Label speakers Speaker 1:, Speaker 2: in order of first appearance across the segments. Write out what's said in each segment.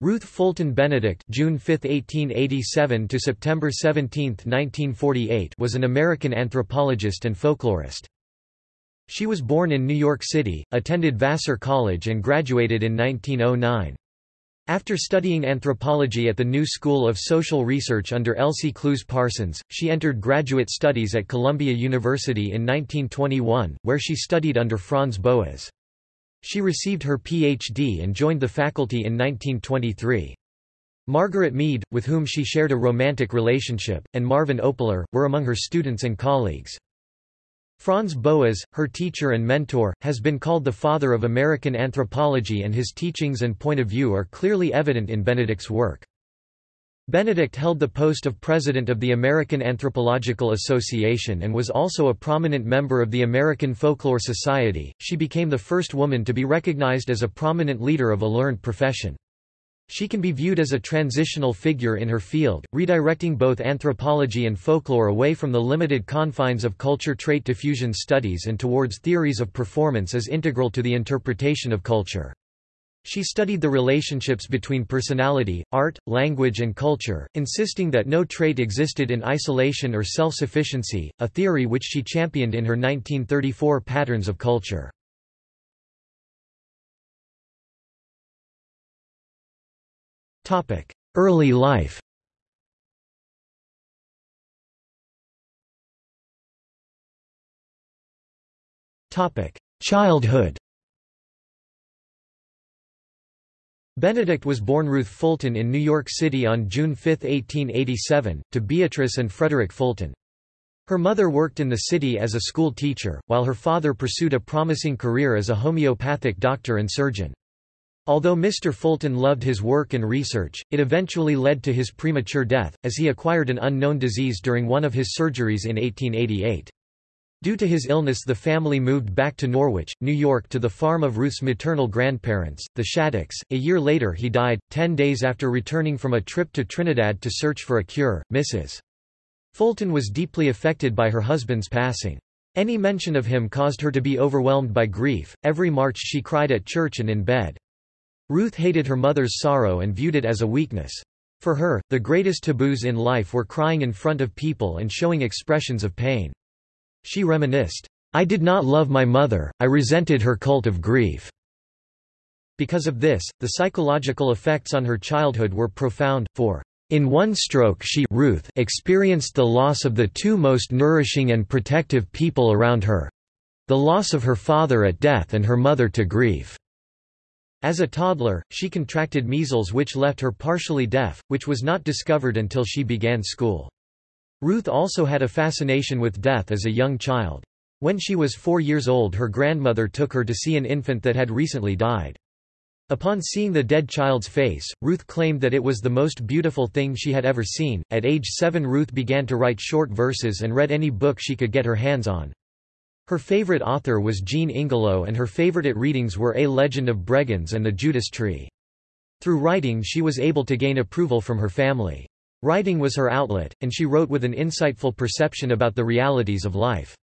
Speaker 1: Ruth Fulton Benedict June 5, 1887 to September 17, 1948 was an American anthropologist and folklorist. She was born in New York City, attended Vassar College and graduated in 1909. After studying anthropology at the New School of Social Research under Elsie Clews Parsons, she entered graduate studies at Columbia University in 1921, where she studied under Franz Boas. She received her Ph.D. and joined the faculty in 1923. Margaret Mead, with whom she shared a romantic relationship, and Marvin Opler, were among her students and colleagues. Franz Boas, her teacher and mentor, has been called the father of American anthropology and his teachings and point of view are clearly evident in Benedict's work. Benedict held the post of president of the American Anthropological Association and was also a prominent member of the American Folklore Society. She became the first woman to be recognized as a prominent leader of a learned profession. She can be viewed as a transitional figure in her field, redirecting both anthropology and folklore away from the limited confines of culture-trait diffusion studies and towards theories of performance as integral to the interpretation of culture. She studied the relationships between personality, art, language and culture, insisting that no trait existed in isolation or self-sufficiency, a theory which she championed in her 1934 Patterns of Culture. Early life Childhood Benedict was born Ruth Fulton in New York City on June 5, 1887, to Beatrice and Frederick Fulton. Her mother worked in the city as a school teacher, while her father pursued a promising career as a homeopathic doctor and surgeon. Although Mr. Fulton loved his work and research, it eventually led to his premature death, as he acquired an unknown disease during one of his surgeries in 1888. Due to his illness the family moved back to Norwich, New York to the farm of Ruth's maternal grandparents, the Shattucks. A year later he died, ten days after returning from a trip to Trinidad to search for a cure. Mrs. Fulton was deeply affected by her husband's passing. Any mention of him caused her to be overwhelmed by grief, every March she cried at church and in bed. Ruth hated her mother's sorrow and viewed it as a weakness. For her, the greatest taboos in life were crying in front of people and showing expressions of pain. She reminisced, I did not love my mother, I resented her cult of grief. Because of this, the psychological effects on her childhood were profound, for in one stroke she Ruth experienced the loss of the two most nourishing and protective people around her—the loss of her father at death and her mother to grief. As a toddler, she contracted measles which left her partially deaf, which was not discovered until she began school. Ruth also had a fascination with death as a young child. When she was four years old her grandmother took her to see an infant that had recently died. Upon seeing the dead child's face, Ruth claimed that it was the most beautiful thing she had ever seen. At age seven Ruth began to write short verses and read any book she could get her hands on. Her favorite author was Jean Ingelow and her favorite readings were A Legend of Bregenz and The Judas Tree. Through writing she was able to gain approval from her family. Writing was her outlet, and she wrote with an insightful perception about the realities of life.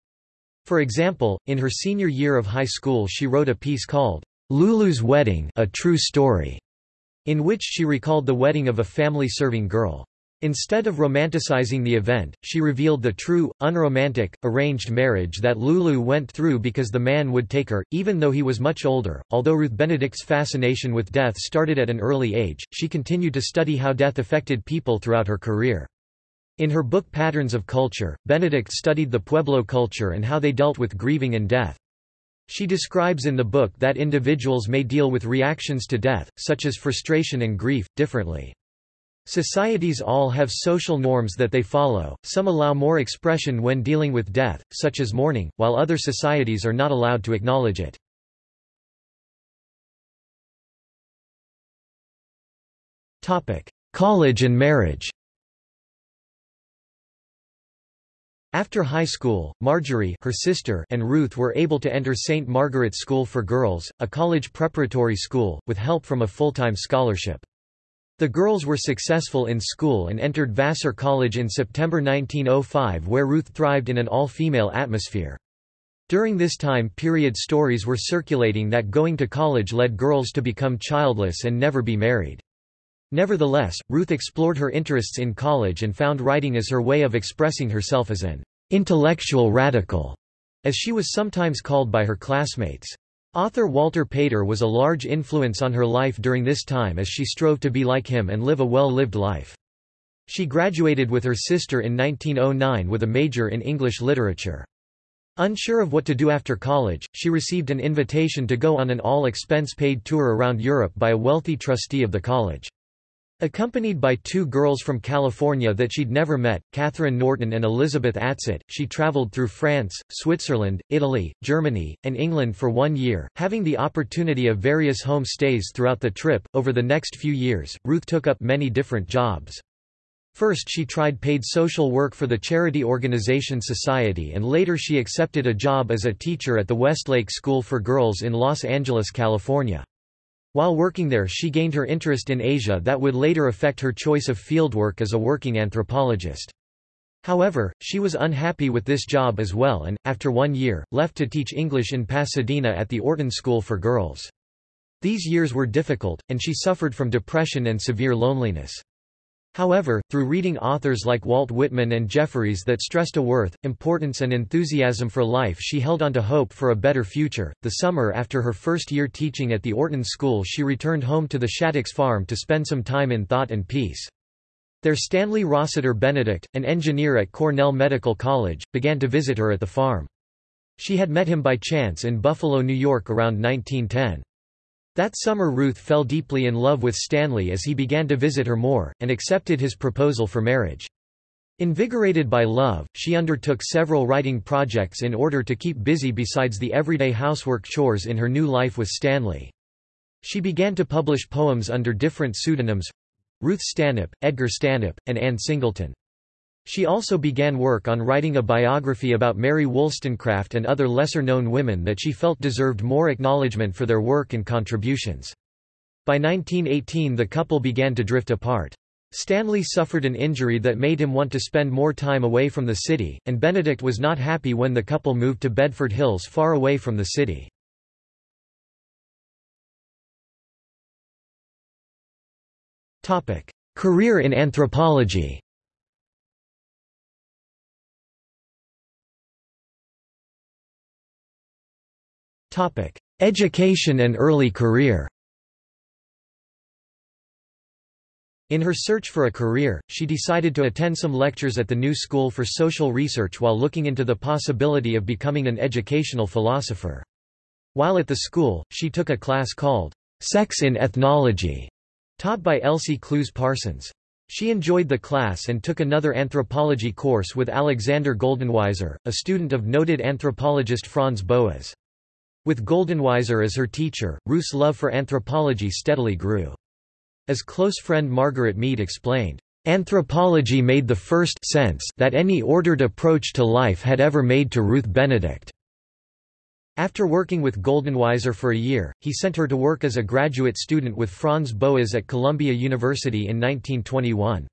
Speaker 1: For example, in her senior year of high school she wrote a piece called, Lulu's Wedding A True Story, in which she recalled the wedding of a family-serving girl. Instead of romanticizing the event, she revealed the true, unromantic, arranged marriage that Lulu went through because the man would take her, even though he was much older. Although Ruth Benedict's fascination with death started at an early age, she continued to study how death affected people throughout her career. In her book Patterns of Culture, Benedict studied the Pueblo culture and how they dealt with grieving and death. She describes in the book that individuals may deal with reactions to death, such as frustration and grief, differently. Societies all have social norms that they follow, some allow more expression when dealing with death, such as mourning, while other societies are not allowed to acknowledge it. College and marriage After high school, Marjorie her sister and Ruth were able to enter St. Margaret's School for Girls, a college preparatory school, with help from a full-time scholarship. The girls were successful in school and entered Vassar College in September 1905 where Ruth thrived in an all-female atmosphere. During this time period stories were circulating that going to college led girls to become childless and never be married. Nevertheless, Ruth explored her interests in college and found writing as her way of expressing herself as an intellectual radical, as she was sometimes called by her classmates. Author Walter Pater was a large influence on her life during this time as she strove to be like him and live a well-lived life. She graduated with her sister in 1909 with a major in English literature. Unsure of what to do after college, she received an invitation to go on an all-expense-paid tour around Europe by a wealthy trustee of the college. Accompanied by two girls from California that she'd never met, Katherine Norton and Elizabeth Atsatt, she traveled through France, Switzerland, Italy, Germany, and England for one year, having the opportunity of various home stays throughout the trip. Over the next few years, Ruth took up many different jobs. First she tried paid social work for the charity organization Society and later she accepted a job as a teacher at the Westlake School for Girls in Los Angeles, California. While working there she gained her interest in Asia that would later affect her choice of fieldwork as a working anthropologist. However, she was unhappy with this job as well and, after one year, left to teach English in Pasadena at the Orton School for Girls. These years were difficult, and she suffered from depression and severe loneliness. However, through reading authors like Walt Whitman and Jefferies that stressed a worth, importance and enthusiasm for life she held on to hope for a better future. The summer after her first year teaching at the Orton School she returned home to the Shattuck farm to spend some time in thought and peace. There Stanley Rossiter Benedict, an engineer at Cornell Medical College, began to visit her at the farm. She had met him by chance in Buffalo, New York around 1910. That summer Ruth fell deeply in love with Stanley as he began to visit her more, and accepted his proposal for marriage. Invigorated by love, she undertook several writing projects in order to keep busy besides the everyday housework chores in her new life with Stanley. She began to publish poems under different pseudonyms—Ruth Stanhope, Edgar Stanhope, and Anne Singleton. She also began work on writing a biography about Mary Wollstonecraft and other lesser-known women that she felt deserved more acknowledgement for their work and contributions. By 1918 the couple began to drift apart. Stanley suffered an injury that made him want to spend more time away from the city, and Benedict was not happy when the couple moved to Bedford Hills far away from the city. Career in anthropology Education and early career In her search for a career, she decided to attend some lectures at the New School for Social Research while looking into the possibility of becoming an educational philosopher. While at the school, she took a class called Sex in Ethnology, taught by Elsie Clews Parsons. She enjoyed the class and took another anthropology course with Alexander Goldenweiser, a student of noted anthropologist Franz Boas. With Goldenweiser as her teacher, Ruth's love for anthropology steadily grew. As close friend Margaret Mead explained, Anthropology made the first sense that any ordered approach to life had ever made to Ruth Benedict. After working with Goldenweiser for a year, he sent her to work as a graduate student with Franz Boas at Columbia University in 1921.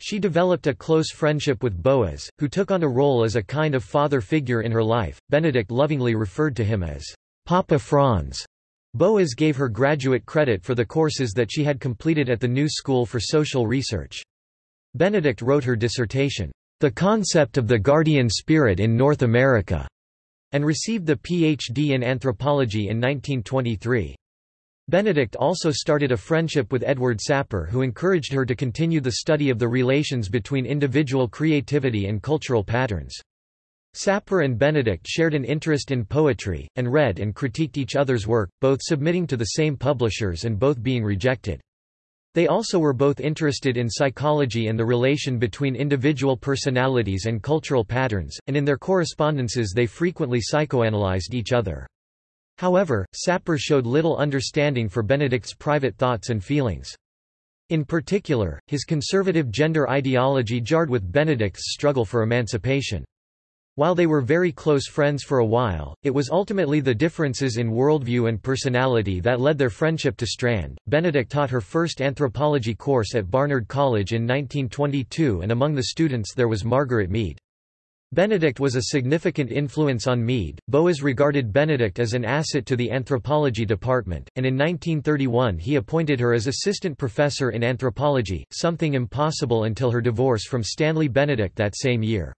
Speaker 1: She developed a close friendship with Boas, who took on a role as a kind of father figure in her life. Benedict lovingly referred to him as Papa Franz. Boas gave her graduate credit for the courses that she had completed at the New School for Social Research. Benedict wrote her dissertation, The Concept of the Guardian Spirit in North America, and received the Ph.D. in anthropology in 1923. Benedict also started a friendship with Edward Sapir who encouraged her to continue the study of the relations between individual creativity and cultural patterns. Sapir and Benedict shared an interest in poetry, and read and critiqued each other's work, both submitting to the same publishers and both being rejected. They also were both interested in psychology and the relation between individual personalities and cultural patterns, and in their correspondences they frequently psychoanalyzed each other. However, Sapir showed little understanding for Benedict's private thoughts and feelings. In particular, his conservative gender ideology jarred with Benedict's struggle for emancipation. While they were very close friends for a while, it was ultimately the differences in worldview and personality that led their friendship to strand. Benedict taught her first anthropology course at Barnard College in 1922 and among the students there was Margaret Mead. Benedict was a significant influence on Mead. Boas regarded Benedict as an asset to the anthropology department, and in 1931 he appointed her as assistant professor in anthropology, something impossible until her divorce from Stanley Benedict that same year.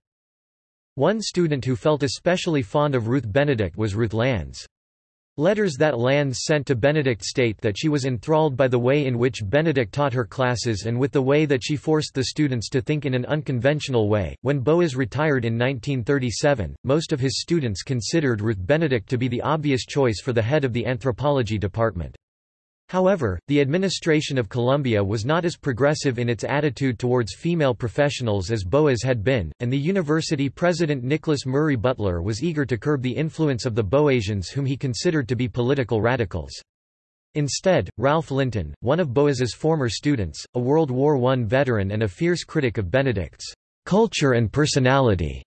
Speaker 1: One student who felt especially fond of Ruth Benedict was Ruth Landes. Letters that Landes sent to Benedict state that she was enthralled by the way in which Benedict taught her classes and with the way that she forced the students to think in an unconventional way. When Boas retired in 1937, most of his students considered Ruth Benedict to be the obvious choice for the head of the anthropology department. However, the administration of Columbia was not as progressive in its attitude towards female professionals as Boas had been, and the university president Nicholas Murray Butler was eager to curb the influence of the Boasians whom he considered to be political radicals. Instead, Ralph Linton, one of Boas's former students, a World War I veteran and a fierce critic of Benedict's culture and personality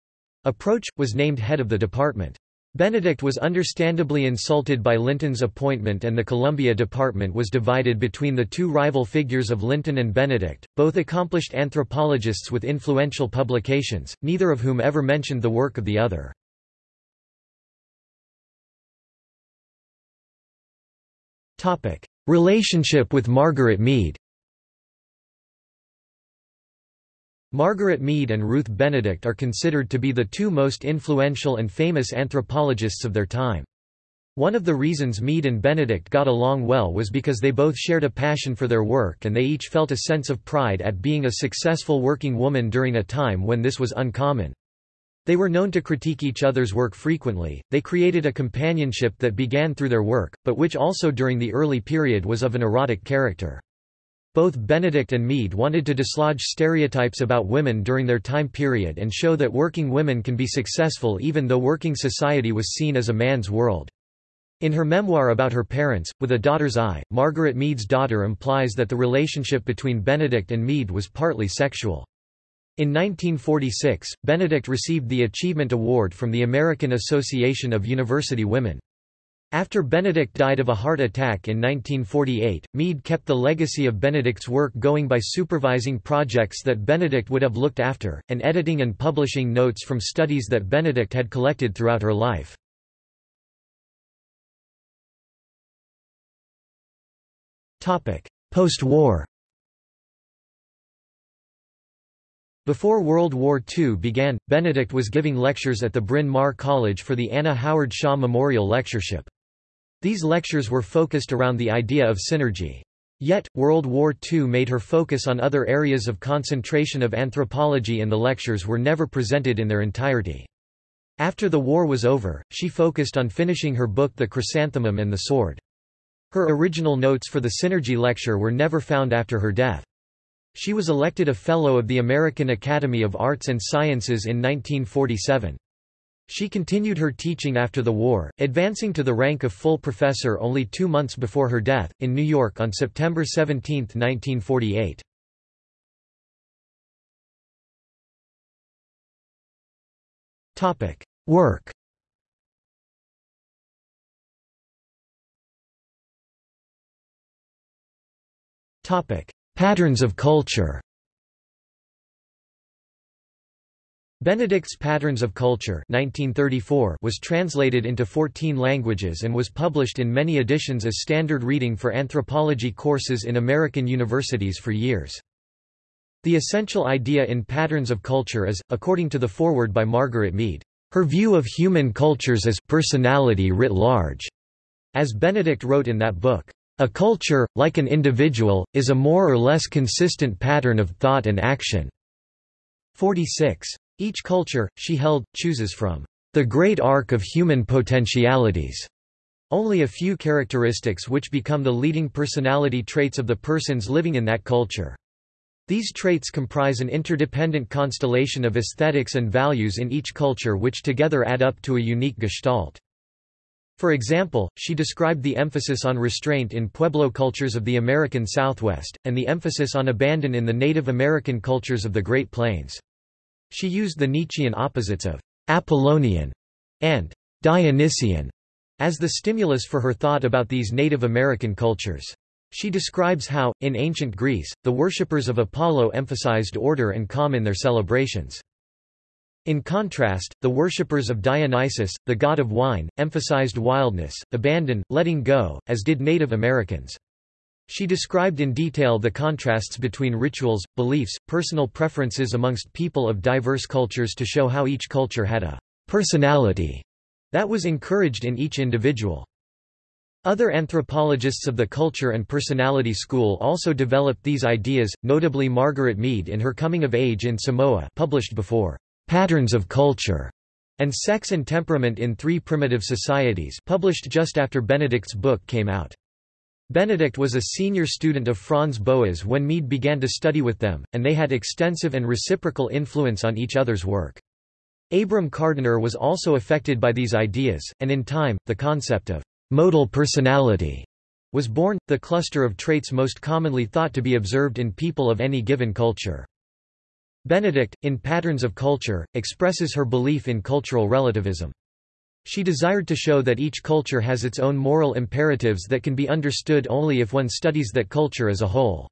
Speaker 1: approach, was named head of the department. Benedict was understandably insulted by Linton's appointment and the Columbia Department was divided between the two rival figures of Linton and Benedict, both accomplished anthropologists with influential publications, neither of whom ever mentioned the work of the other. Relationship with Margaret Mead Margaret Mead and Ruth Benedict are considered to be the two most influential and famous anthropologists of their time. One of the reasons Mead and Benedict got along well was because they both shared a passion for their work and they each felt a sense of pride at being a successful working woman during a time when this was uncommon. They were known to critique each other's work frequently, they created a companionship that began through their work, but which also during the early period was of an erotic character. Both Benedict and Mead wanted to dislodge stereotypes about women during their time period and show that working women can be successful even though working society was seen as a man's world. In her memoir about her parents, With a Daughter's Eye, Margaret Mead's daughter implies that the relationship between Benedict and Mead was partly sexual. In 1946, Benedict received the Achievement Award from the American Association of University Women. After Benedict died of a heart attack in 1948, Mead kept the legacy of Benedict's work going by supervising projects that Benedict would have looked after, and editing and publishing notes from studies that Benedict had collected throughout her life. Post-war Before World War II began, Benedict was giving lectures at the Bryn Mawr College for the Anna Howard Shaw Memorial Lectureship. These lectures were focused around the idea of synergy. Yet, World War II made her focus on other areas of concentration of anthropology and the lectures were never presented in their entirety. After the war was over, she focused on finishing her book The Chrysanthemum and the Sword. Her original notes for the Synergy lecture were never found after her death. She was elected a Fellow of the American Academy of Arts and Sciences in 1947. She continued her teaching after the war, advancing to the rank of full professor only two months before her death, in New York on September 17, 1948. Work Patterns of culture Benedict's Patterns of Culture 1934 was translated into 14 languages and was published in many editions as standard reading for anthropology courses in American universities for years. The essential idea in Patterns of Culture is, according to the foreword by Margaret Mead, her view of human cultures as personality writ large. As Benedict wrote in that book, a culture, like an individual, is a more or less consistent pattern of thought and action. 46. Each culture, she held, chooses from the great arc of human potentialities only a few characteristics which become the leading personality traits of the persons living in that culture. These traits comprise an interdependent constellation of aesthetics and values in each culture which together add up to a unique gestalt. For example, she described the emphasis on restraint in Pueblo cultures of the American Southwest, and the emphasis on abandon in the Native American cultures of the Great Plains. She used the Nietzschean opposites of Apollonian and Dionysian as the stimulus for her thought about these Native American cultures. She describes how, in ancient Greece, the worshippers of Apollo emphasized order and calm in their celebrations. In contrast, the worshippers of Dionysus, the god of wine, emphasized wildness, abandon, letting go, as did Native Americans. She described in detail the contrasts between rituals, beliefs, personal preferences amongst people of diverse cultures to show how each culture had a personality that was encouraged in each individual. Other anthropologists of the culture and personality school also developed these ideas, notably Margaret Mead in her Coming of Age in Samoa published before Patterns of Culture and Sex and Temperament in Three Primitive Societies published just after Benedict's book came out. Benedict was a senior student of Franz Boas when Mead began to study with them, and they had extensive and reciprocal influence on each other's work. Abram Kardiner was also affected by these ideas, and in time, the concept of modal personality was born, the cluster of traits most commonly thought to be observed in people of any given culture. Benedict, in Patterns of Culture, expresses her belief in cultural relativism. She desired to show that each culture has its own moral imperatives that can be understood only if one studies that culture as a whole.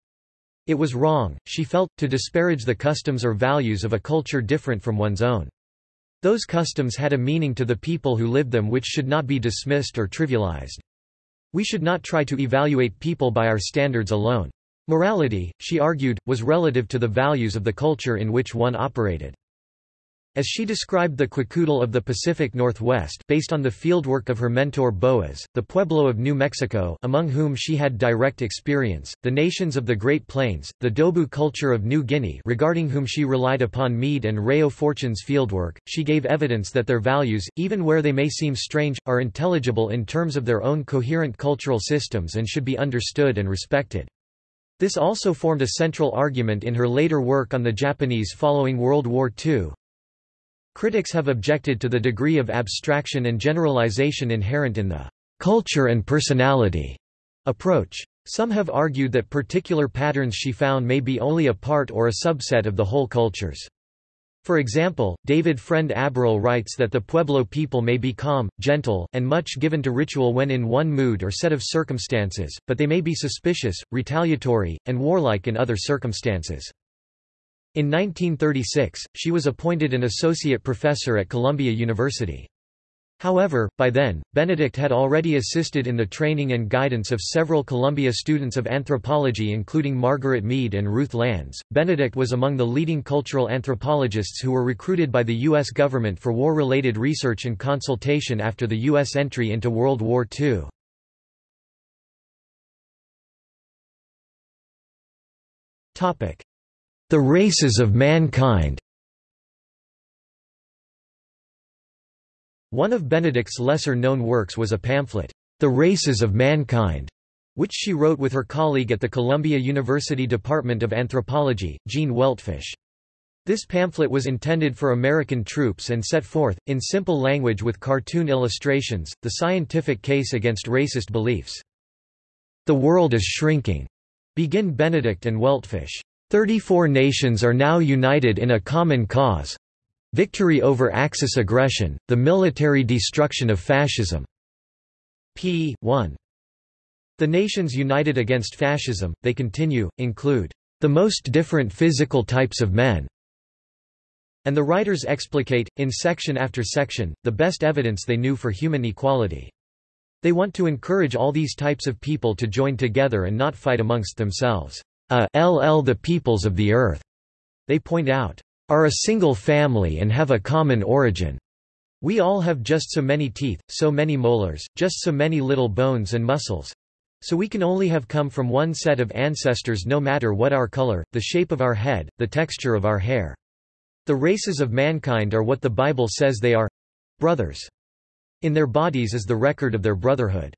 Speaker 1: It was wrong, she felt, to disparage the customs or values of a culture different from one's own. Those customs had a meaning to the people who lived them which should not be dismissed or trivialized. We should not try to evaluate people by our standards alone. Morality, she argued, was relative to the values of the culture in which one operated. As she described the Kwakiutl of the Pacific Northwest based on the fieldwork of her mentor Boas, the Pueblo of New Mexico among whom she had direct experience, the nations of the Great Plains, the Dobu culture of New Guinea regarding whom she relied upon Mead and Reo Fortune's fieldwork, she gave evidence that their values, even where they may seem strange, are intelligible in terms of their own coherent cultural systems and should be understood and respected. This also formed a central argument in her later work on the Japanese following World War II, Critics have objected to the degree of abstraction and generalization inherent in the culture and personality approach. Some have argued that particular patterns she found may be only a part or a subset of the whole cultures. For example, David Friend Aberle writes that the Pueblo people may be calm, gentle, and much given to ritual when in one mood or set of circumstances, but they may be suspicious, retaliatory, and warlike in other circumstances. In 1936, she was appointed an associate professor at Columbia University. However, by then, Benedict had already assisted in the training and guidance of several Columbia students of anthropology including Margaret Mead and Ruth Landes. Benedict was among the leading cultural anthropologists who were recruited by the U.S. government for war-related research and consultation after the U.S. entry into World War II. The Races of Mankind One of Benedict's lesser-known works was a pamphlet, The Races of Mankind, which she wrote with her colleague at the Columbia University Department of Anthropology, Gene Weltfish. This pamphlet was intended for American troops and set forth, in simple language with cartoon illustrations, the scientific case against racist beliefs. The world is shrinking, begin Benedict and Weltfish. Thirty-four nations are now united in a common cause victory over Axis aggression, the military destruction of fascism. p. 1. The nations united against fascism, they continue, include the most different physical types of men. And the writers explicate, in section after section, the best evidence they knew for human equality. They want to encourage all these types of people to join together and not fight amongst themselves a ll the peoples of the earth, they point out, are a single family and have a common origin. We all have just so many teeth, so many molars, just so many little bones and muscles. So we can only have come from one set of ancestors no matter what our color, the shape of our head, the texture of our hair. The races of mankind are what the Bible says they are brothers. In their bodies is the record of their brotherhood.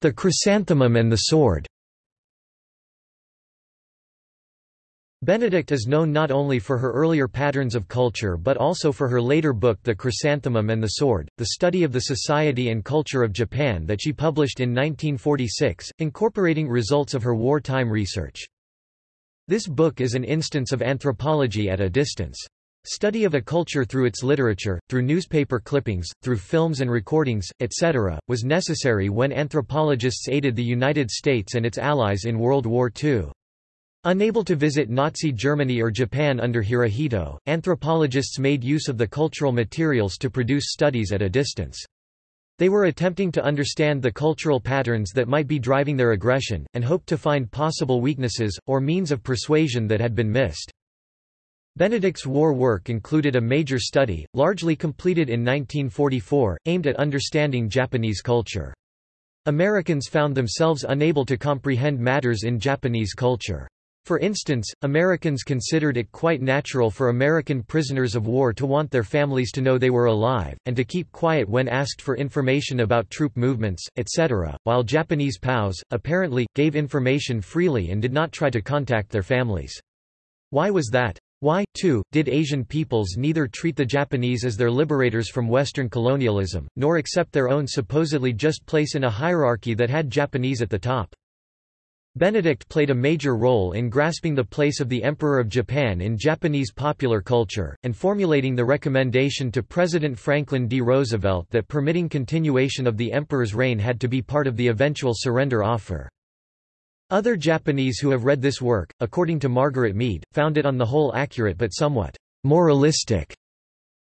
Speaker 1: The chrysanthemum and the sword Benedict is known not only for her earlier patterns of culture but also for her later book The Chrysanthemum and the Sword, the study of the society and culture of Japan that she published in 1946, incorporating results of her wartime research. This book is an instance of anthropology at a distance. Study of a culture through its literature, through newspaper clippings, through films and recordings, etc., was necessary when anthropologists aided the United States and its allies in World War II. Unable to visit Nazi Germany or Japan under Hirohito, anthropologists made use of the cultural materials to produce studies at a distance. They were attempting to understand the cultural patterns that might be driving their aggression, and hoped to find possible weaknesses, or means of persuasion that had been missed. Benedict's war work included a major study, largely completed in 1944, aimed at understanding Japanese culture. Americans found themselves unable to comprehend matters in Japanese culture. For instance, Americans considered it quite natural for American prisoners of war to want their families to know they were alive, and to keep quiet when asked for information about troop movements, etc., while Japanese POWs, apparently, gave information freely and did not try to contact their families. Why was that? Why, too, did Asian peoples neither treat the Japanese as their liberators from Western colonialism, nor accept their own supposedly just place in a hierarchy that had Japanese at the top? Benedict played a major role in grasping the place of the Emperor of Japan in Japanese popular culture, and formulating the recommendation to President Franklin D. Roosevelt that permitting continuation of the emperor's reign had to be part of the eventual surrender offer. Other Japanese who have read this work, according to Margaret Mead, found it on the whole accurate but somewhat moralistic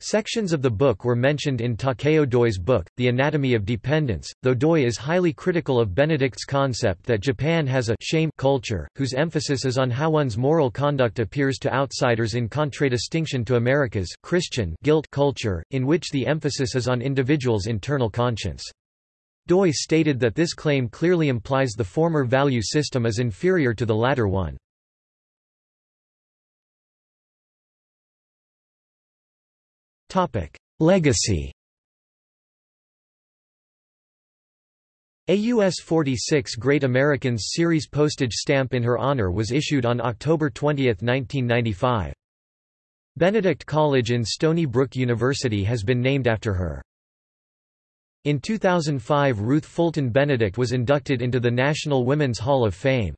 Speaker 1: Sections of the book were mentioned in Takeo Doi's book, The Anatomy of Dependence, though Doi is highly critical of Benedict's concept that Japan has a shame culture, whose emphasis is on how one's moral conduct appears to outsiders in contradistinction to America's Christian guilt culture, in which the emphasis is on individuals' internal conscience. Doi stated that this claim clearly implies the former value system is inferior to the latter one. Legacy A US 46 Great Americans series postage stamp in her honor was issued on October 20, 1995. Benedict College in Stony Brook University has been named after her. In 2005 Ruth Fulton Benedict was inducted into the National Women's Hall of Fame.